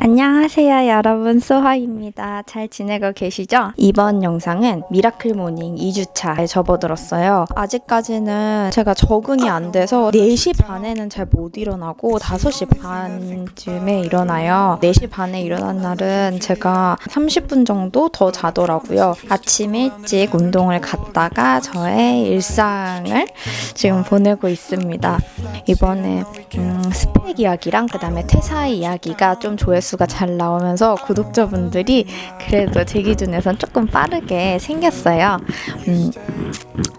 안녕하세요 여러분 소하입니다. 잘 지내고 계시죠? 이번 영상은 miracle morning 2주차에 접어들었어요. 아직까지는 제가 적응이 안 돼서 4시 반에는 잘 못 일어나고 5시 반쯤에 일어나요. 4시 반에 일어난 날은 제가 30분 정도 더 자더라고요. 아침 일찍 운동을 갔다가 저의 일상을 지금 보내고 있습니다. 이번에 음, 스펙 이야기랑 그 다음에 퇴사 이야기가 좀 조회수 가 잘 나오면서 구독자분들이 그래도 제 기준에선 조금 빠르게 생겼어요. 음,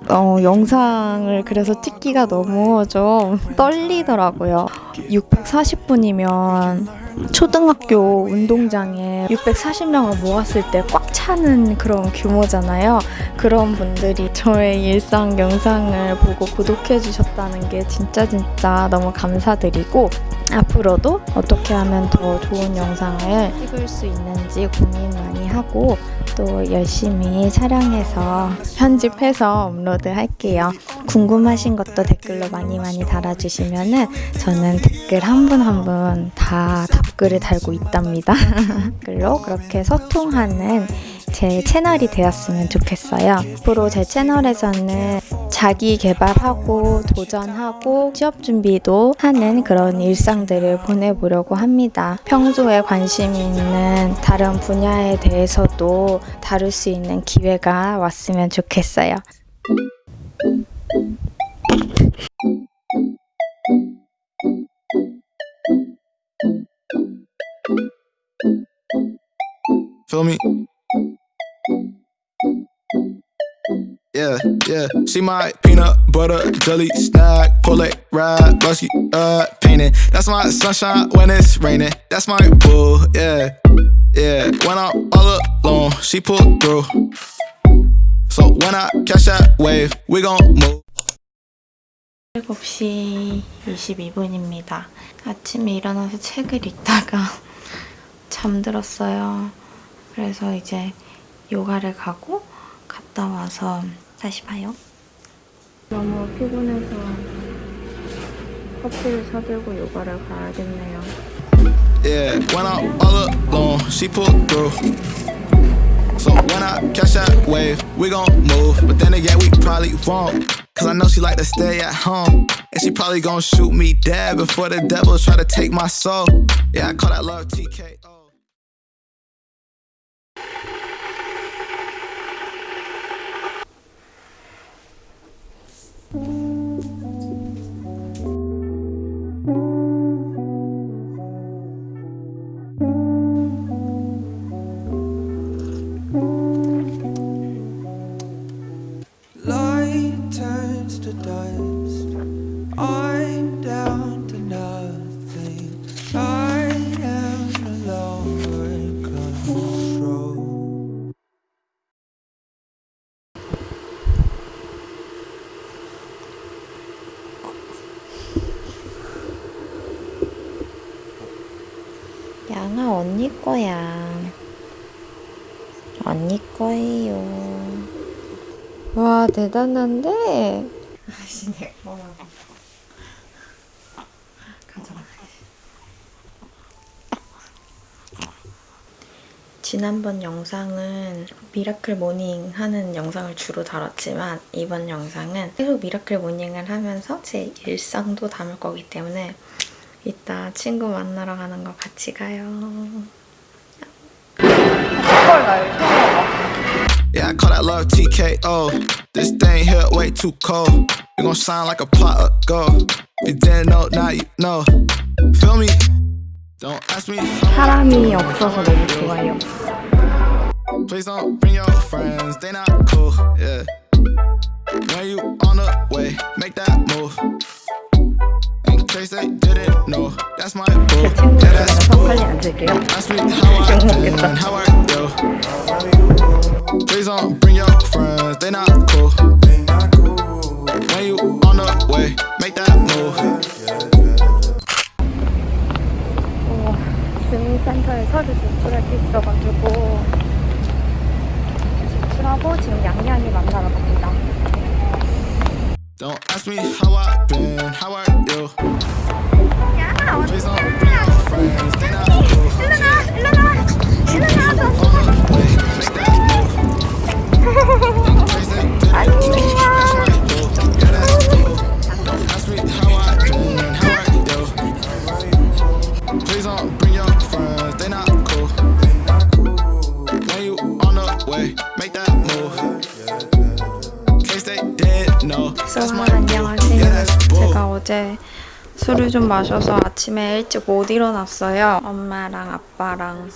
어, 영상을 그래서 찍기가 너무 좀 떨리더라고요. 640분이면 초등학교 운동장에 640명을 모았을 때 꽉 차는 그런 규모잖아요. 그런 분들이 저의 일상 영상을 보고 구독해 주셨다는 게 진짜 진짜 너무 감사드리고 앞으로도 어떻게 하면 더 좋은 영상을 찍을 수 있는지 고민 많이 하고 또 열심히 촬영해서 편집해서 업로드 할게요. 궁금하신 것도 댓글로 많이 많이 달아주시면 은 저는 댓글 한 분 한 분 다 답글을 달고 있답니다. 댓글로 그렇게 소통하는 제 채널이 되었으면 좋겠어요. 앞으로 제 채널에서는 자기 개발하고 도전하고 취업 준비도 하는 그런 일상들을 보내보려고 합니다. 평소에 관심 있는 다른 분야에 대해서도 다룰 수 있는 기회가 왔으면 좋겠어요. Yeah, yeah. She my peanut butter jelly snack. Pull it, ride, busky, uh, painting. That's my sunshine when it's raining. That's my boo, yeah, yeah. When I'm all alone, she pull through. So when I catch that wave, we gon' move. 7시 22분입니다. 아침에 일어나서 책을 읽다가 잠들었어요. 그래서 이제 요가를 가고 갔다 와서 다시 봐요. 너무 피곤해서 커피를 사들고 요가를 가야겠네요. Yeah, when I'm all alone, she pull through. So when I catch that wave, we gon' move. But then again, we probably won't. Cause I know she like to stay at home. And she probably gon' shoot me dead before the devil try to take my soul. Yeah, I call that love TKO. 양아 언니 거야. 언니 거예요. 와 대단한데. 아씨 내가 가져가. 지난번 영상은 miracle morning 하는 영상을 주로 다뤘지만 이번 영상은 계속 miracle morning을 하면서 제 일상도 담을 거기 때문에 이따 친구 만나러 가는 거 같이 가요. Yeah, I call that love TKO. This thing here way too cold. We gon' shine like a pot of gold. You didn't know, now you know. Feel me? Don't ask me. 사람이 없어서 너무 좋아요. Please don't bring your friends, they not cool. Yeah. When you on the way, make that move. Case they didn't know, that's my boo. Yeah, that's 앉을게요. Ask me how I been, how I do. Please don't bring your friends, they not cool. When you on the way, make that move. 주민센터에 서류 제출할 게 있어가지고 제출하고 지금 양양이 만나러 갑니다. Don't ask me how I've been, how I do. Please don't bring 와, 안녕하세요. 제가 어제 술을 좀 마셔서 아침에 일찍 못 일어났어요. 엄마랑 아빠랑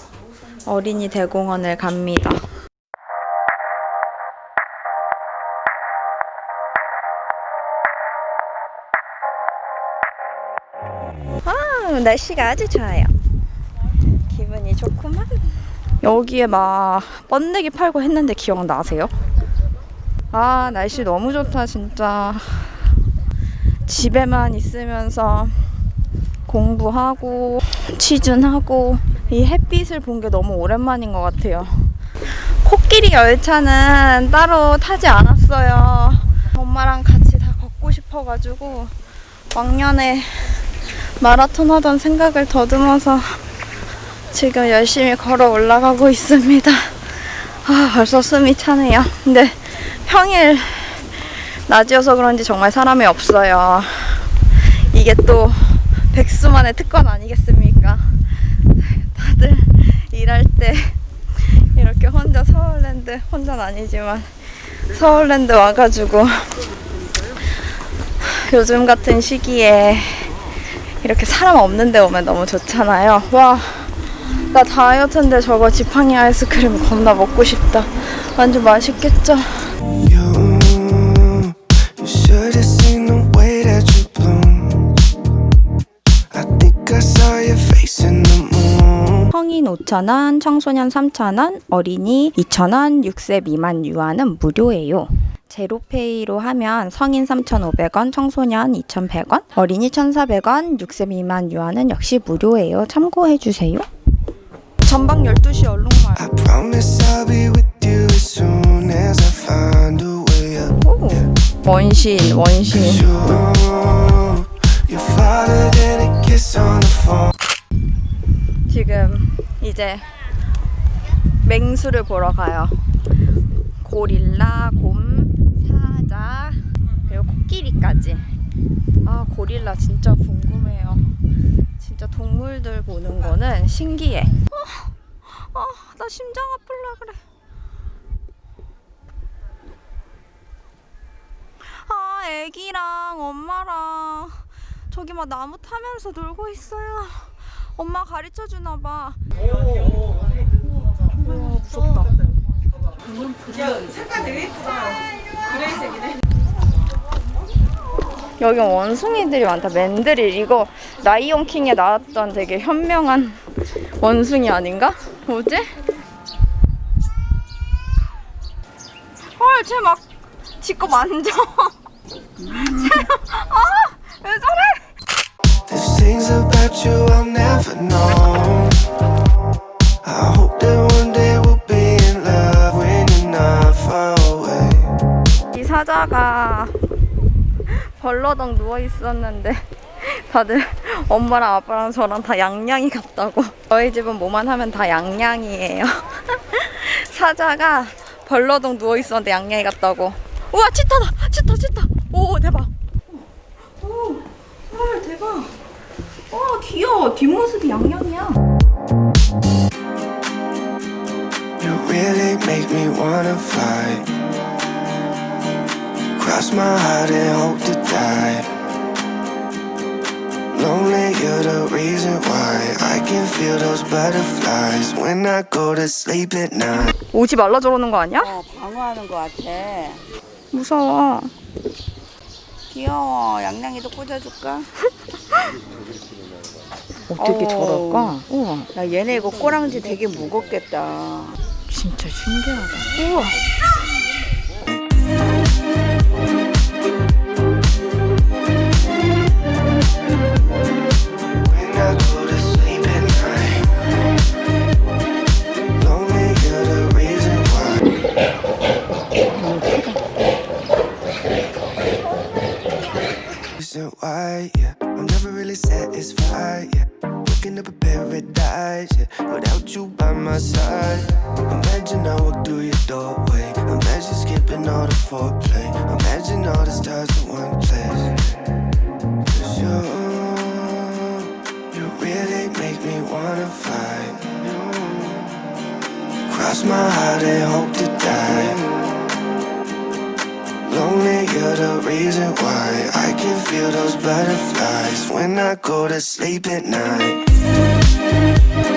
어린이 대공원을 갑니다. 아, 날씨가 아주 좋아요. 기분이 좋구만. 여기에 막 번데기 팔고 했는데 기억나세요? 아, 날씨 너무 좋다, 진짜. 집에만 있으면서 공부하고 취준하고 이 햇빛을 본 게 너무 오랜만인 것 같아요. 코끼리 열차는 따로 타지 않았어요. 엄마랑 같이 다 걷고 싶어가지고 왕년에 마라톤 하던 생각을 더듬어서 지금 열심히 걸어 올라가고 있습니다. 아, 벌써 숨이 차네요. 근데 평일 낮이어서 그런지 정말 사람이 없어요. 이게 또 백수만의 특권 아니겠습니까? 다들 일할 때 이렇게 혼자 서울랜드, 혼자는 아니지만 서울랜드 와가지고 요즘 같은 시기에 이렇게 사람 없는 데 오면 너무 좋잖아요. 와, 나 다이어트인데 저거 지팡이 아이스크림 겁나 먹고 싶다. 완전 맛있겠죠? You, you should have seen the way that you bloom. I think I saw your face in the moon. 성인 5,000원, 청소년 3,000원, 어린이 2,000원, 6세 미만 유아는 무료예요. 제로페이로 하면 성인 3,500원, 청소년 2,100원, 어린이 1,400원, 6세 미만 유아는 역시 무료예요. 참고해 주세요. 전방 12시 얼룩말. 원신, 원신. 지금 이제 맹수를 보러 가요. 고릴라, 곰, 사자, 그리고 코끼리까지. 아, 고릴라 진짜 궁금해요. 진짜 동물들 보는 거는 신기해. 어, 아, 나 심장 아플라 그래. 아, 애기랑 엄마랑 저기 막 나무 타면서 놀고 있어요. 엄마 가르쳐 주나 봐. 우와, 무섭다. 여기 원숭이들이 많다. 맨드릴 이거 라이온 킹에 나왔던 되게 현명한 원숭이 아닌가? 뭐지? 헐, 쟤 막 지거 만져. 쟤, 아, 왜 저래? There's things about you I'll never know. I hope that one day we'll be in love when you're not far away. 이 사자가 벌러덩 누워 있었는데 다들 엄마랑 아빠랑 저랑 다 양양이 같다고. 저희 집은 뭐만 하면 다 양양이에요. 사자가 벌러덩 누워 있었는데 양양이 같다고. 우와 치타다, 치타, 치타. 오 대박. 오, 헐 대박. 와 귀여워. 뒷모습이 양양이야. You really make me wanna fly. Cross my heart and hope to die. Lonely, you're the reason why I can feel those butterflies when I go to sleep at night. 오지 말라 저러는 거 아니야? 어, 방어하는 것 같아. 무서워. 귀여워. 양양이도 꽂아줄까? 어떻게 어. 저럴까? 우와. 야, 얘네 이거 꼬랑지 되게 무겁겠다. 진짜 신기하다. 우와. Waking up in paradise, yeah. Without you by my side. Imagine I walk through your doorway. Imagine skipping all the foreplay. Imagine all the stars in one place. Cause you, you really make me wanna fly. Cross my heart and hope to die. The reason why I can feel those butterflies when I go to sleep at night.